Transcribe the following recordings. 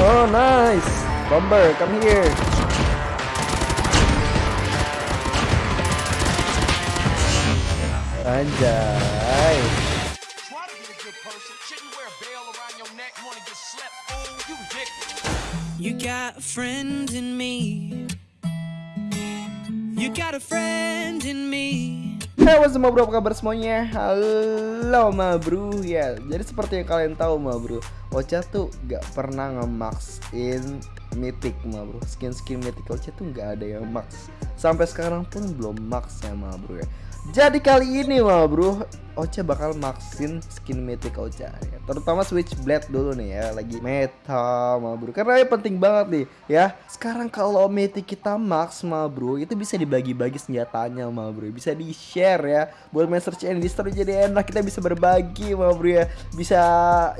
Oh nice. Bomber, come here. Anjay. You got a friend in me. You got a friend in me. Hey what's up bro, apa kabar semuanya? Halo ma bro Ya, jadi seperti yang kalian tahu ma bro Ocha tuh gak pernah nge-maxin mythic ma bro. Skin-skin mythic Ocha tuh gak ada yang max. Sampai sekarang pun belum max ya ma bro ya. Jadi kali ini ma bro Ocha bakal maxin skin mythic Ocha ya. Terutama Switchblade dulu nih ya Lagi meta ma bro. Karena ini penting banget nih ya. Sekarang kalau mythic kita max ma bro Itu bisa dibagi-bagi senjatanya ma bro. Bisa di share ya. Buat main search and destroy jadi enak Kita bisa berbagi ma bro ya. Bisa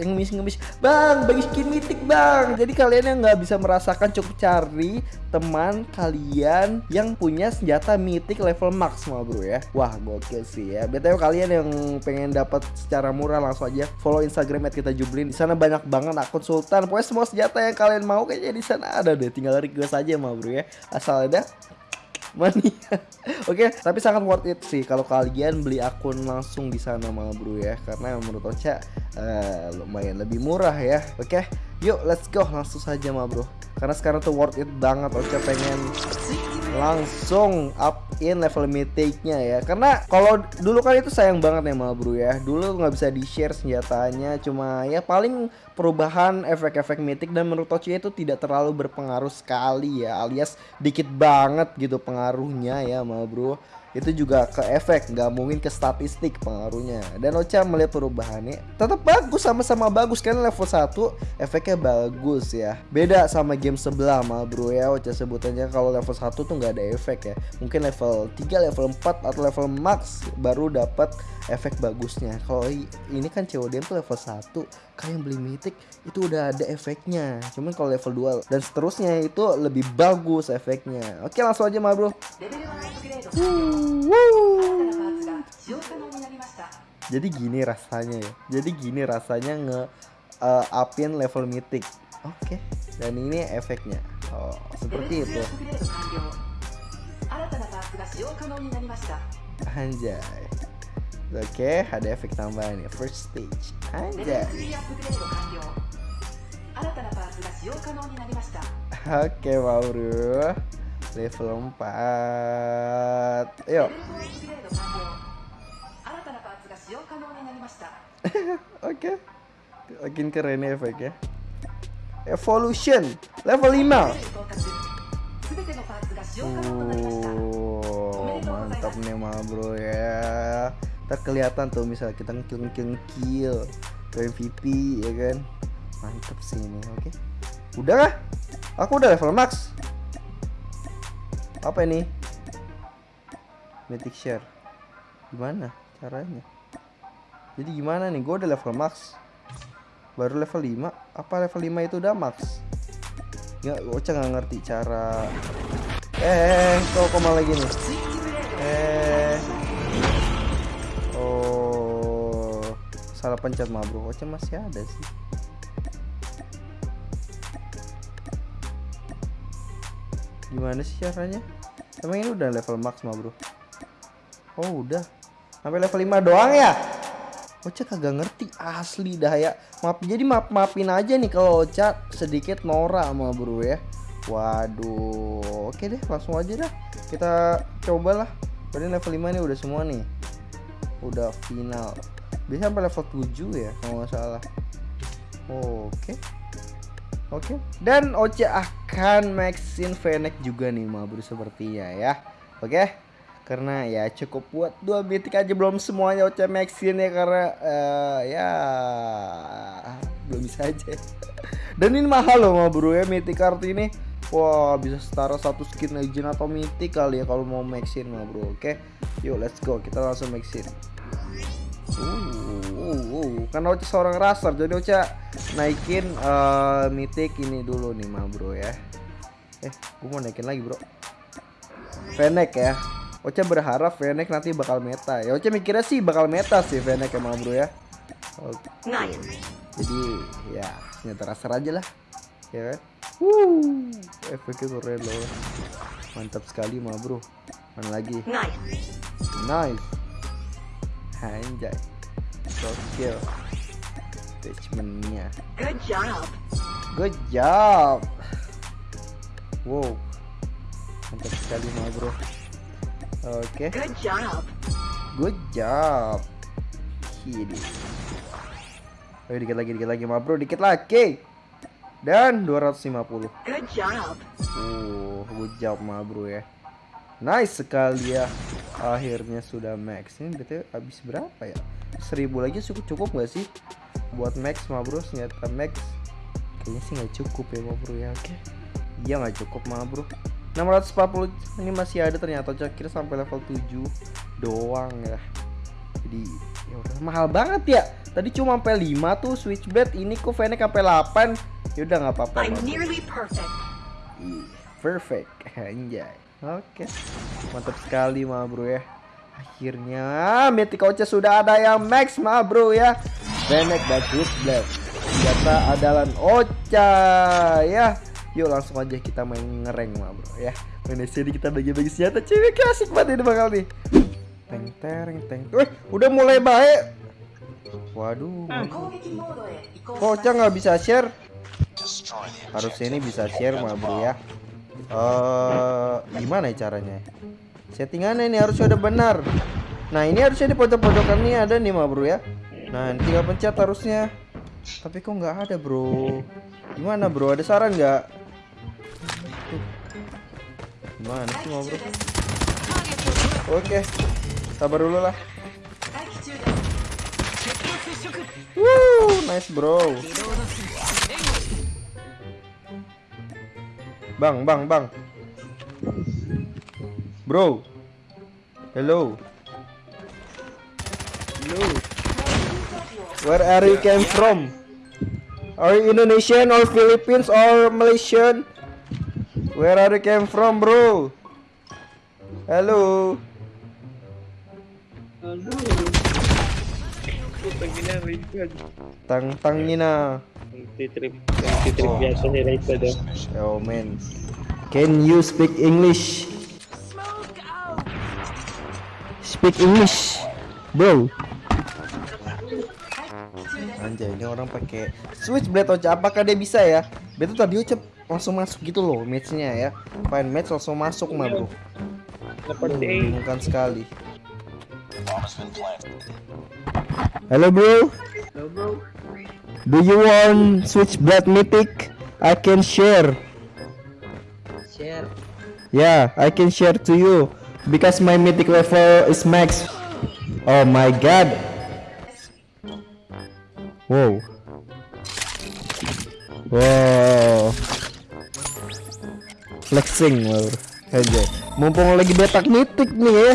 ngemis-ngemis Bang bagi skin mythic bang. Jadi kalian yang nggak bisa merasakan cukup cari teman kalian yang punya senjata mythic level max ma bro ya. Wah gokil sih ya. BTW kalian yang pengen dapat secara murah langsung aja follow Instagram at kita jublin. Di sana banyak banget akun sultan. Pokoknya semua senjata yang kalian mau kayaknya di sana ada deh. Tinggal request aja ma bro ya. Asal ada money. Oke, tapi sangat worth it sih kalau kalian beli akun langsung di sana ma bro ya, karena menurut Ocha eh, lumayan lebih murah ya. Oke, yuk let's go langsung saja ma bro. Karena sekarang tuh worth it banget Ocha pengen langsung up in level mythicnya ya karena kalau dulu kan itu sayang banget ya ma bro ya dulu nggak bisa di share senjatanya cuma ya paling perubahan efek-efek mythic dan menurut Ocha itu tidak terlalu berpengaruh sekali ya alias dikit banget gitu pengaruhnya ya ma bro itu juga ke efek nggak mungkin ke statistik pengaruhnya. Dan Ocha melihat perubahannya tetap bagus sama-sama bagus. Kan level 1 efeknya bagus ya. Beda sama game sebelah mal bro ya Ocha sebutannya. Kalau level 1 tuh nggak ada efek ya. Mungkin level 3 level 4 atau level max baru dapat efek bagusnya. Kalau ini kan COD tuh level 1 kalian beli mythic itu udah ada efeknya. Cuman kalau level 2 dan seterusnya itu lebih bagus efeknya. Oke langsung aja mal bro. レ jadi gini rasanya ya. Jadi gini rasanya nge eh, uh, upin level mythic. Oke. Okay. dan ini efeknya. Oh, seperti itu. Anjay. Oke okay, ada efek tambahan nih, first stage. Anjay. Oke okay, Mauro level 4 ayo. Oke. Makin keren ya efeknya evolution level 5 oh mantap nih mah bro ya. Tak kelihatan tuh misalnya kita ngekill ngekill kill ke MVP ya kan? Mantap sih ini oke. Okay. udah aku udah level max. Apa ini? Mythic share. Gimana caranya? Jadi gimana nih? Gue udah level max. Baru level 5. Apa level 5 itu udah max? Ya, Ocha nggak ngerti cara Eh, kok kok malah gini? Eh. Oh. Salah pencet mah, Bro. Ocha masih ada sih. Gimana sih caranya? Emang ini udah level max mah, Bro? Oh, udah. Sampai level 5 doang ya? Ocha kagak ngerti asli dah ya. Maaf jadi maaf maafin aja nih kalau Ocha sedikit norak sama bro ya. Waduh, oke deh langsung aja dah. Kita cobalah. Berarti level 5 nih udah semua nih. Udah final. Bisa sampai level 7 ya kalau nggak salah. Oke. Oke. Dan Ocha akan maxin Fennec juga nih ma bro sepertinya ya. Oke. Karena ya cukup buat dua mythic aja belum semuanya Ocha maxin ya karena eh, ya belum bisa aja. Dan ini mahal loh ma bro ya mythic card ini. Wah bisa setara satu skin legend atau mythic kali ya kalau mau maxin ma bro oke. Yuk let's go. Kita langsung maxin Uh, uh, uh. karena Ocha seorang raster jadi Ocha naikin eh, mythic ini dulu nih ma bro ya. Eh gue mau naikin lagi bro. Fennec ya. Ocha berharap Fennec nanti bakal meta. Ya Ocha mikirnya sih bakal meta sih Fennec emang bro ya. Oke. jadi ya senjata raster aja lah ya kan? Wuh, efeknya keren loh. Mantap sekali mah bro. Mana lagi? Nice. nice. Anjay gokil attachmentnya Good job. good job wow mantap sekali mah bro oke Good job. good job Hidi. Ayo dikit lagi, dikit lagi, mah bro, dikit lagi. Dan 250. Good job. Uh, good job, mah bro ya. Nice sekali ya. Akhirnya sudah max. Ini berarti habis berapa ya? 1000 lagi cukup cukup nggak sih? Buat max, mah bro, senjata max. Kayaknya sih nggak cukup ya, mah bro ya. Oke. Iya nggak cukup, mah bro. 640 ini masih ada ternyata cokir sampai level 7 doang ya. Jadi ya udah mahal banget ya. Tadi cuma sampai 5 tuh switchblade, ini kok Fennec sampai 8. Ya udah nggak apa-apa. Perfect. Perfect, anjay. Oke, mantap sekali mah bro ya. Akhirnya Mythic Ocha sudah ada yang max mah bro ya. Fennec dan Switchblade. Senjata adalah Ocha ya. Yuk langsung aja kita main ngereng mah bro ya. Main sini kita bagi-bagi senjata cewek asik banget ini bakal nih. Teng tereng teng. Wih, udah mulai baik. Waduh. Kok Ocha nggak bisa share? Harusnya ini bisa share mah bro ya. Eh, gimana ya caranya? Settingannya ini harusnya udah benar. Nah ini harusnya di pojok-pojokan ini ada nih mah bro ya. Nah ini tinggal pencet harusnya. Tapi kok nggak ada bro? Gimana bro? Ada saran nggak? Gimana sih mah bro? Oke, sabar dulu lah. Woo, nice bro. Bang, bang, bang. Bro. Hello. Hello. Where are you came from? Are you Indonesian or Philippines or Malaysian? Where are you came from, bro? Hello. Tang tangina. Anti-trip, anti-trip biasa ni. Oh man. Can you speak English? Speak English, bro. Anjay, ini orang pakai switchblade Ocha. Apakah dia bisa ya? Betul tadi Ocha langsung masuk gitu loh matchnya ya. Fine match langsung masuk mah bro. Bukan sekali. Hello bro. Hello bro. Do you want switchblade mythic? I can share. Share. Yeah, I can share to you because my mythic level is max. Oh my god. Wow. Wow. Flexing wow. aja. Mumpung lagi betak mythic nih ya.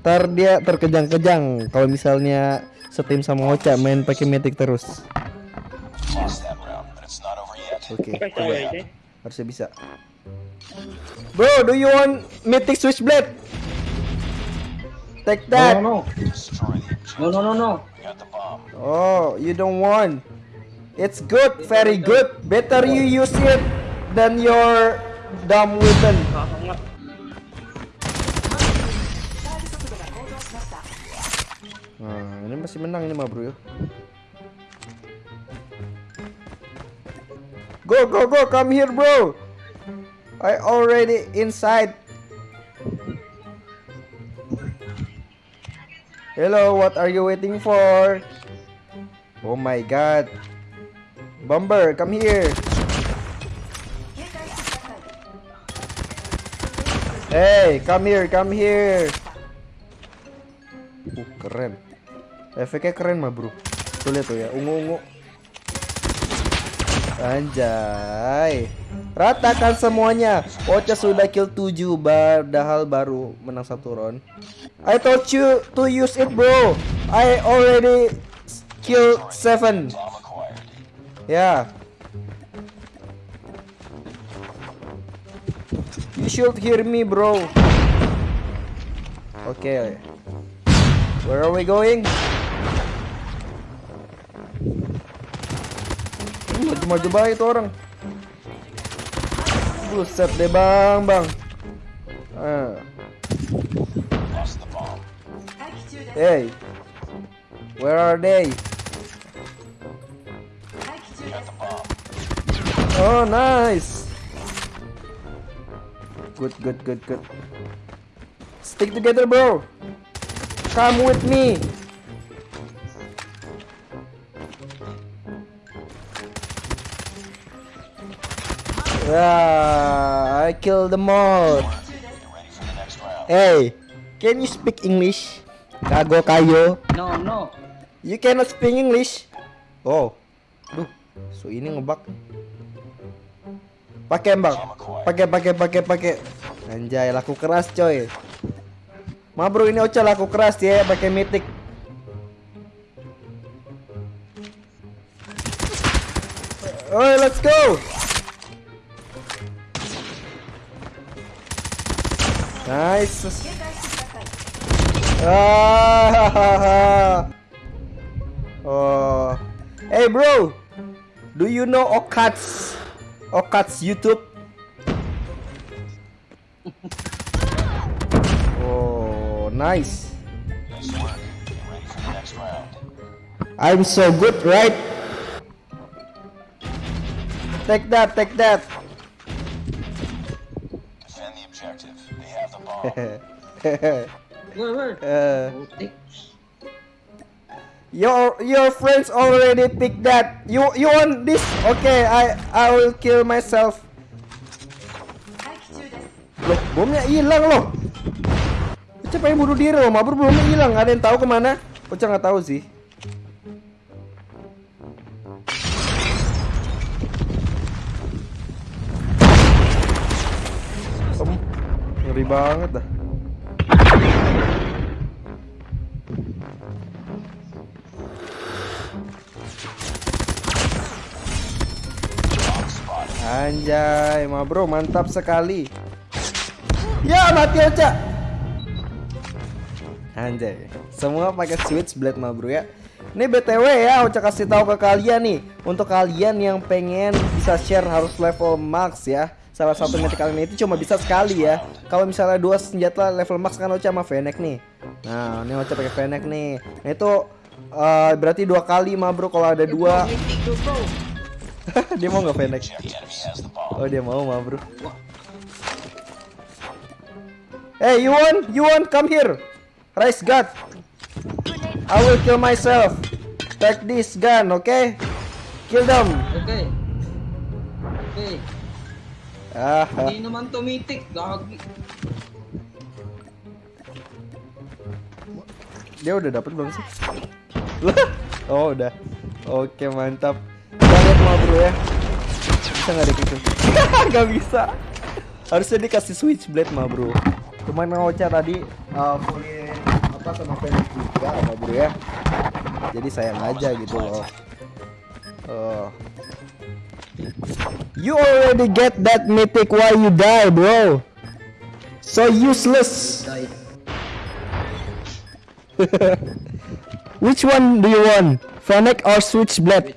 Ntar dia terkejang-kejang kalau misalnya setim sama Ocha main pakai mythic terus. Oke, coba. aja. Harusnya bisa. Bro, do you want mythic switchblade? Take that. No, no, no, no, no. Oh, you don't want. It's good, very good. Better you use it than your dumb weapon. Nah, ini masih menang ini mah bro ya. Go go go come here bro. I already inside. Hello, what are you waiting for? Oh my god. Bomber, come here. Hey, come here, come here. Uh, keren. Efeknya keren mah, Bro. Tuh lihat tuh ya, ungu-ungu. Anjay. Ratakan semuanya. Ocha sudah kill 7 padahal baru menang satu round. I told you to use it, bro. I already kill 7. Yeah. You should hear me, bro. Okay. Where are we going? maju-maju baik itu orang. Buset deh bang bang. Uh. hey where are they? Oh nice. Good good good good. Stick together bro. Come with me. Yeah, I them all. For the round. Hey, can you speak English? Kago kayo. No, no. You cannot speak English. Oh. Duh, so ini ngebak. Pakai, Bang. Pakai, pakai, pakai, pakai. Anjay, laku keras, coy. Ma bro, ini Ocha laku keras ya, pakai mitik. Oi, let's go. Nice. Ah, oh, hey bro, do you know Okats? Okats YouTube? oh, nice. I'm so good, right? Take that, take that. your your friends already pick that. You you want this? Okay, I I will kill myself. Loh, bomnya hilang loh. Ucap pengen bunuh diri loh, mabur belum hilang. Ada yang tahu ke mana? Ucap nggak tahu sih. Ngeri banget dah. Anjay, ma bro, mantap sekali. Ya, mati Ocha. Anjay, semua pakai switchblade ma bro ya. Ini BTW ya, Ocha kasih tahu ke kalian nih, untuk kalian yang pengen bisa share harus level max ya. Salah satu metik kalian itu cuma bisa sekali ya. Kalau misalnya dua senjata level max kan Ocha sama Fennec nih. Nah, ini Ocha pakai Fennec nih. Nah, itu eh, berarti dua kali ma bro kalau ada dua. Dia mau nggak Fennec? Oh dia mau ma bro. Hey you want? You want? Come here. Rise God. I will kill myself. Take this gun, okay? Kill them. Okay. Okay. Ah, ah. Hindi naman tumitik. Gagi. dia udah dapat belum sih? Oh udah. Oke mantap. Banget ma bro ya. Bisa nggak gitu? Gak bisa. Harusnya dikasih switchblade ma bro. Cuman Ocha tadi uh, fully apa sama Felix juga ma bro ya. Jadi sayang aja gitu loh. Oh. You already get that mythic why you die, bro. So useless. Which one do you want? Fennec or Switchblade?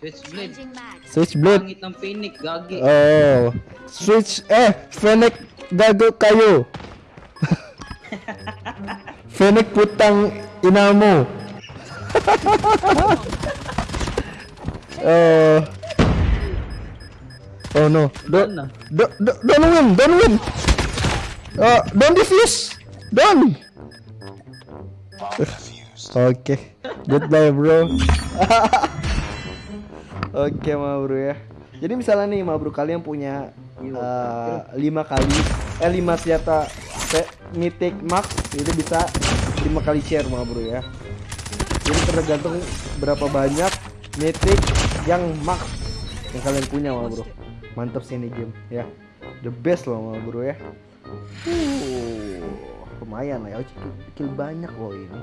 Switchblade. Switchblade. Pangit ng Phoenix. Gagi. Oh. Switch eh Fennec gago kayo. Fennec putang ina mo. oh. Oh no. Don't, don't, don't, don't win, don't win. Uh, don't defuse. Don't. Oke, goodbye bro. Oke ma bro ya. Jadi misalnya nih ma bro kalian punya eh, lima kali eh lima senjata se- mythic max itu bisa lima kali share ma bro ya. Jadi tergantung berapa banyak mythic yang max yang kalian punya ma bro. Mantap sih ini game ya. The best loh bro ya. Uh, lumayan lah ya. Kill banyak loh ini.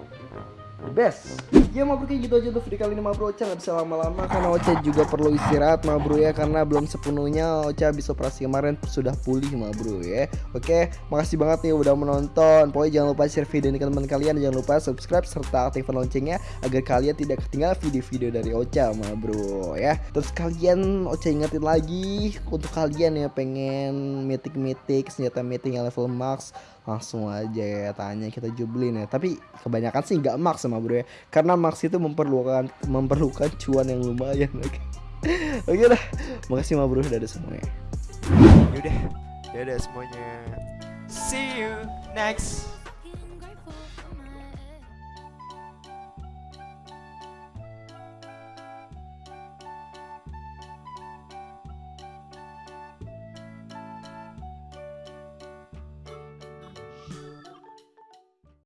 The best. Ya ma bro kayak gitu aja untuk video kali ini ma bro Ocha nggak bisa lama-lama karena Ocha juga perlu istirahat ma bro ya karena belum sepenuhnya Ocha habis operasi kemarin sudah pulih ma bro ya. Oke makasih banget nih udah menonton. Pokoknya jangan lupa share video ini ke teman kalian. Jangan lupa subscribe serta aktifkan loncengnya agar kalian tidak ketinggalan video-video dari Ocha ma bro ya. Terus kalian Ocha ingetin lagi untuk kalian ya pengen mitik-mitik senjata meeting yang level max langsung aja ya tanya kita jublin ya. Tapi kebanyakan sih nggak max sama bro ya. Karena max itu memerlukan memerlukan cuan yang lumayan oke. Oke dah makasih ma bro dadah semuanya. Yaudah, dadah semuanya. See you next